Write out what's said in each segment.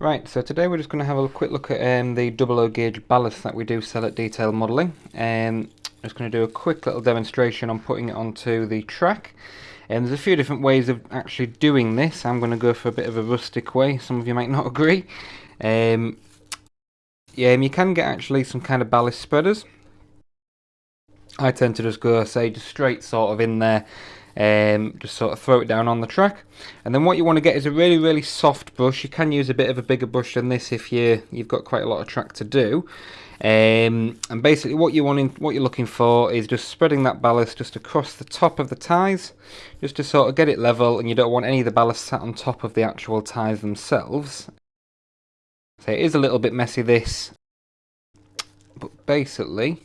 Right, so today we're just going to have a quick look at um, the double gauge ballast that we do sell at Detail Modelling. Um, I'm just going to do a quick little demonstration on putting it onto the track. And um, there's a few different ways of actually doing this. I'm going to go for a bit of a rustic way, some of you might not agree. Um, yeah, you can get actually some kind of ballast spreaders. I tend to just go, say, just straight sort of in there um, just sort of throw it down on the track. And then what you want to get is a really really soft brush. You can use a bit of a bigger brush than this if you you've got quite a lot of track to do. Um, and basically what you want in, what you're looking for is just spreading that ballast just across the top of the ties just to sort of get it level and you don't want any of the ballast sat on top of the actual ties themselves. So it is a little bit messy this. But basically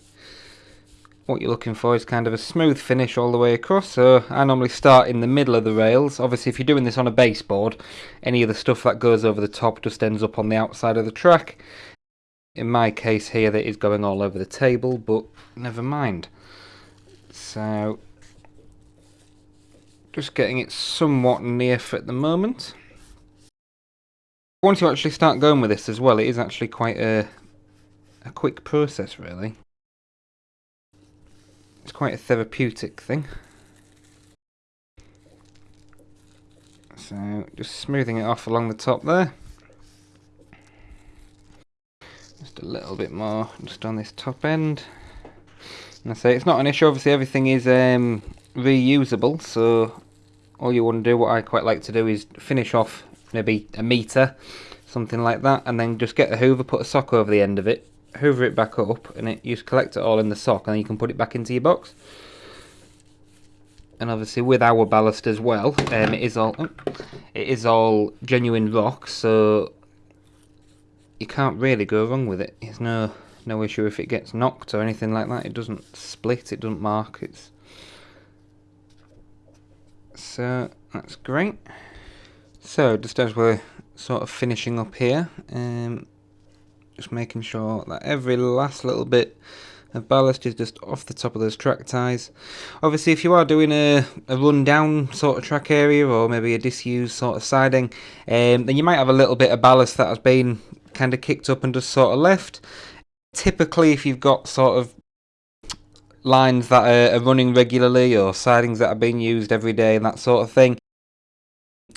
what you're looking for is kind of a smooth finish all the way across. So I normally start in the middle of the rails. Obviously if you're doing this on a baseboard any of the stuff that goes over the top just ends up on the outside of the track. In my case here that is going all over the table but never mind. So just getting it somewhat near at the moment. Once you actually start going with this as well it is actually quite a a quick process really it's quite a therapeutic thing. So just smoothing it off along the top there. Just a little bit more just on this top end. And I say it's not an issue, obviously everything is um, reusable, so all you want to do, what I quite like to do is finish off maybe a metre, something like that, and then just get the hoover, put a sock over the end of it, hoover it back up and it, you collect it all in the sock and then you can put it back into your box. And obviously with our ballast as well um, it is all oh, it is all genuine rock so you can't really go wrong with it. There's no no issue if it gets knocked or anything like that. It doesn't split it doesn't mark it's so that's great. So just as we're sort of finishing up here um, just making sure that every last little bit of ballast is just off the top of those track ties. Obviously if you are doing a, a run down sort of track area or maybe a disused sort of siding um, then you might have a little bit of ballast that has been kind of kicked up and just sort of left. Typically if you've got sort of lines that are, are running regularly or sidings that are being used every day and that sort of thing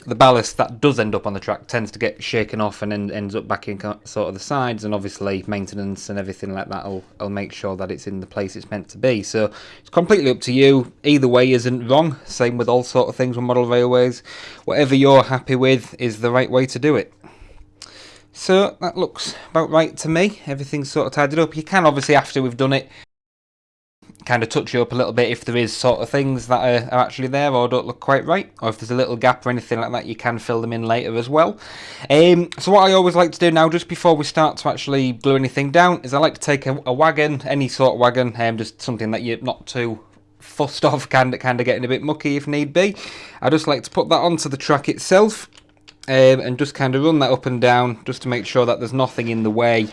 the ballast that does end up on the track tends to get shaken off and then ends up back in sort of the sides and obviously maintenance and everything like that will, will make sure that it's in the place it's meant to be. So it's completely up to you. Either way isn't wrong. Same with all sort of things with model railways. Whatever you're happy with is the right way to do it. So that looks about right to me. Everything's sort of tidied up. You can obviously after we've done it kind of touch you up a little bit if there is sort of things that are, are, actually there or don't look quite right or if there's a little gap or anything like that you can fill them in later as well. Um, so what I always like to do now just before we start to actually glue anything down is I like to take a, a wagon any sort of wagon um, just something that you're not too fussed off kind of, kind of getting a bit mucky if need be. I just like to put that onto the track itself um, and just kind of run that up and down just to make sure that there's nothing in the way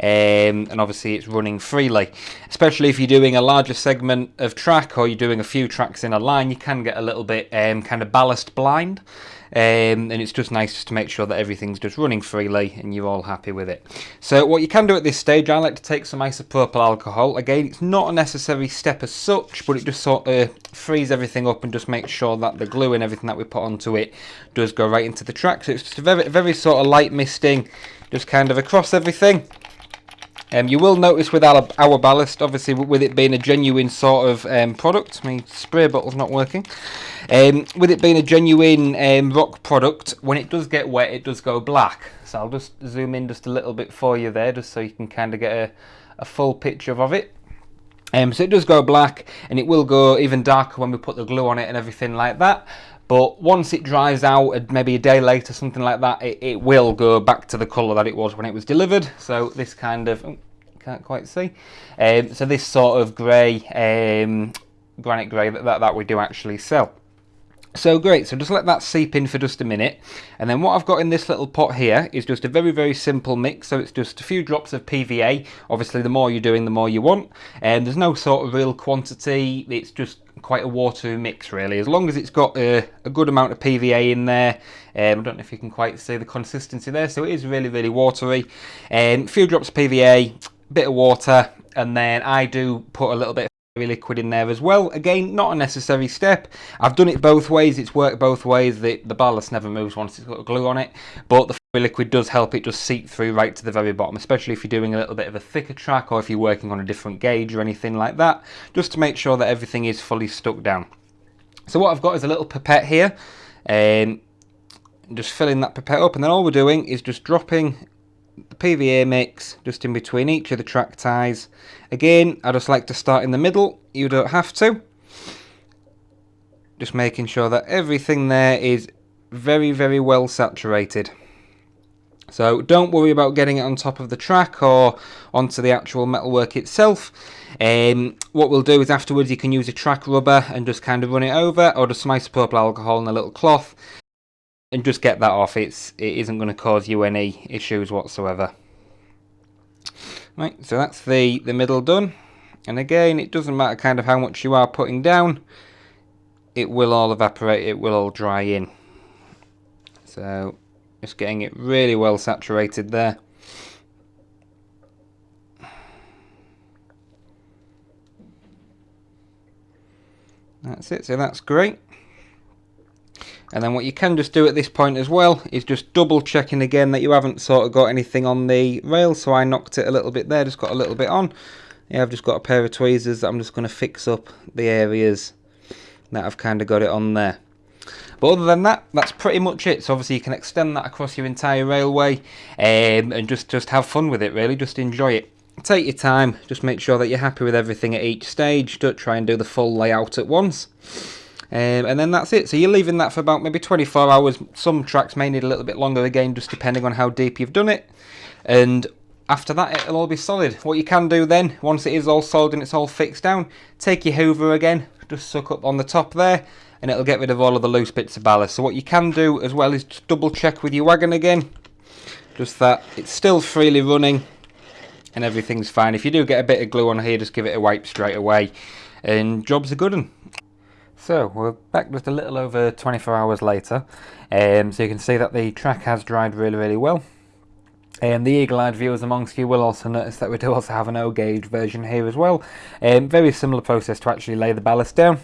um, and obviously it's running freely. Especially if you're doing a larger segment of track or you're doing a few tracks in a line, you can get a little bit um, kind of ballast blind. Um, and it's just nice just to make sure that everything's just running freely and you're all happy with it. So what you can do at this stage, I like to take some isopropyl alcohol. Again, it's not a necessary step as such, but it just sort of frees everything up and just makes sure that the glue and everything that we put onto it does go right into the track. So it's just a very, very sort of light misting, just kind of across everything. Um, you will notice with our, our ballast, obviously with it being a genuine sort of um, product, my spray bottle's not working, um, with it being a genuine um, rock product, when it does get wet it does go black. So I'll just zoom in just a little bit for you there, just so you can kind of get a, a full picture of it. Um, so it does go black and it will go even darker when we put the glue on it and everything like that but once it dries out maybe a day later something like that it, it will go back to the colour that it was when it was delivered so this kind of oh, can't quite see um, so this sort of grey um, granite grey that, that, that we do actually sell so great, so just let that seep in for just a minute. And then what I've got in this little pot here is just a very, very simple mix. So it's just a few drops of PVA. Obviously, the more you're doing, the more you want. And there's no sort of real quantity. It's just quite a watery mix really. As long as it's got a, a good amount of PVA in there. Um, I don't know if you can quite see the consistency there. So it is really, really watery. Um, a few drops of PVA, a bit of water, and then I do put a little bit of liquid in there as well. Again, not a necessary step. I've done it both ways. It's worked both ways. The, the ballast never moves once it's got glue on it. But the liquid does help it just seep through right to the very bottom, especially if you're doing a little bit of a thicker track or if you're working on a different gauge or anything like that, just to make sure that everything is fully stuck down. So what I've got is a little pipette here. Um, just filling that pipette up and then all we're doing is just dropping the PVA mix just in between each of the track ties. Again, I just like to start in the middle, you don't have to. Just making sure that everything there is very, very well saturated. So don't worry about getting it on top of the track or onto the actual metalwork itself. Um, what we'll do is afterwards you can use a track rubber and just kind of run it over or just some isopropyl alcohol in a little cloth and just get that off. It's it isn't going to cause you any issues whatsoever. Right, so that's the the middle done. And again, it doesn't matter kind of how much you are putting down. It will all evaporate. It will all dry in. So just getting it really well saturated there. That's it, so that's great. And then what you can just do at this point as well is just double checking again that you haven't sort of got anything on the rail. So I knocked it a little bit there, just got a little bit on. Yeah, I've just got a pair of tweezers that I'm just going to fix up the areas that I've kind of got it on there. But other than that, that's pretty much it. So obviously you can extend that across your entire railway um, and just, just have fun with it really, just enjoy it. Take your time, just make sure that you're happy with everything at each stage. Don't try and do the full layout at once. Um, and then that's it. So you're leaving that for about maybe 24 hours. Some tracks may need a little bit longer again, just depending on how deep you've done it. And after that, it'll all be solid. What you can do then, once it is all solid and it's all fixed down, take your hoover again, just suck up on the top there, and it'll get rid of all of the loose bits of ballast. So what you can do as well is double check with your wagon again, just that it's still freely running and everything's fine. If you do get a bit of glue on here, just give it a wipe straight away, and job's a good one. So we're back just a little over 24 hours later, um, so you can see that the track has dried really really well. And um, the eagle-eyed viewers amongst you will also notice that we do also have an O-gauge version here as well. Um, very similar process to actually lay the ballast down.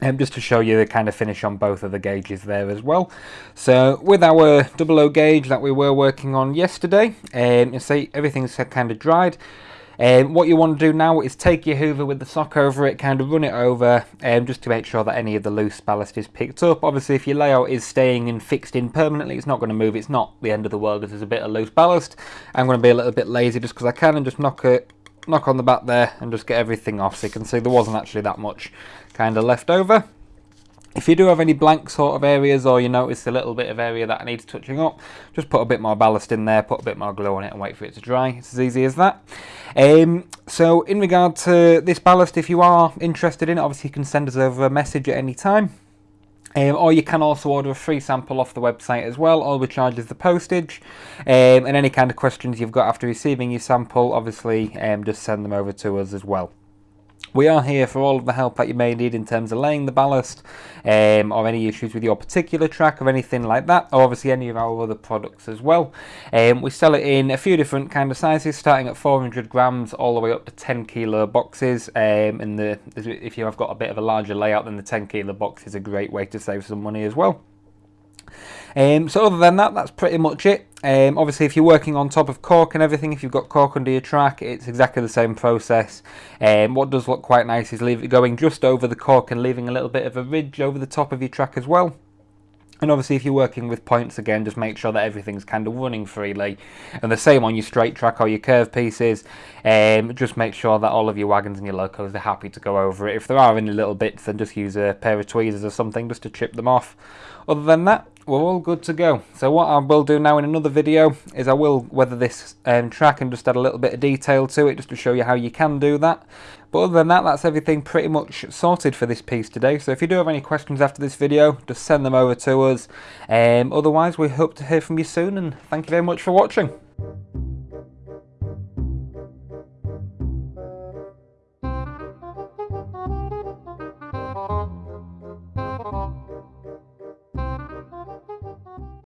Um, just to show you the kind of finish on both of the gauges there as well. So with our double O gauge that we were working on yesterday, um, you see everything's kind of dried. Um, what you want to do now is take your hoover with the sock over it, kind of run it over, um, just to make sure that any of the loose ballast is picked up. Obviously, if your layout is staying and fixed in permanently, it's not going to move. It's not the end of the world if there's a bit of loose ballast. I'm going to be a little bit lazy just because I can and just knock it, knock on the back there and just get everything off. So you can see there wasn't actually that much kind of left over. If you do have any blank sort of areas or you notice a little bit of area that needs touching up, just put a bit more ballast in there, put a bit more glue on it and wait for it to dry. It's as easy as that. Um, so in regard to this ballast, if you are interested in it, obviously you can send us over a message at any time. Um, or you can also order a free sample off the website as well. All we charge is the postage. Um, and any kind of questions you've got after receiving your sample, obviously um, just send them over to us as well. We are here for all of the help that you may need in terms of laying the ballast um, or any issues with your particular track or anything like that or obviously any of our other products as well. Um, we sell it in a few different kind of sizes starting at 400 grams all the way up to 10 kilo boxes um, and the, if you have got a bit of a larger layout then the 10 kilo box is a great way to save some money as well. Um, so other than that, that's pretty much it. Um, obviously, if you're working on top of cork and everything, if you've got cork under your track, it's exactly the same process. Um, what does look quite nice is leave it going just over the cork and leaving a little bit of a ridge over the top of your track as well. And obviously if you're working with points again, just make sure that everything's kind of running freely. And the same on your straight track or your curve pieces. Um, just make sure that all of your wagons and your locos are happy to go over it. If there are any little bits, then just use a pair of tweezers or something just to chip them off. Other than that, we're all good to go. So what I will do now in another video is I will weather this um, track and just add a little bit of detail to it just to show you how you can do that. But other than that, that's everything pretty much sorted for this piece today. So if you do have any questions after this video, just send them over to us. Um, otherwise, we hope to hear from you soon and thank you very much for watching.